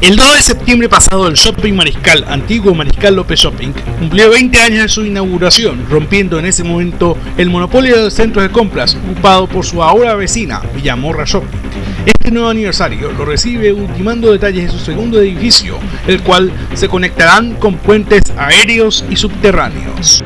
El 2 de septiembre pasado el Shopping Mariscal, antiguo Mariscal López Shopping, cumplió 20 años de su inauguración, rompiendo en ese momento el monopolio de los centros de compras ocupado por su ahora vecina, Villamorra Shopping. Este nuevo aniversario lo recibe ultimando detalles de su segundo edificio, el cual se conectarán con puentes aéreos y subterráneos.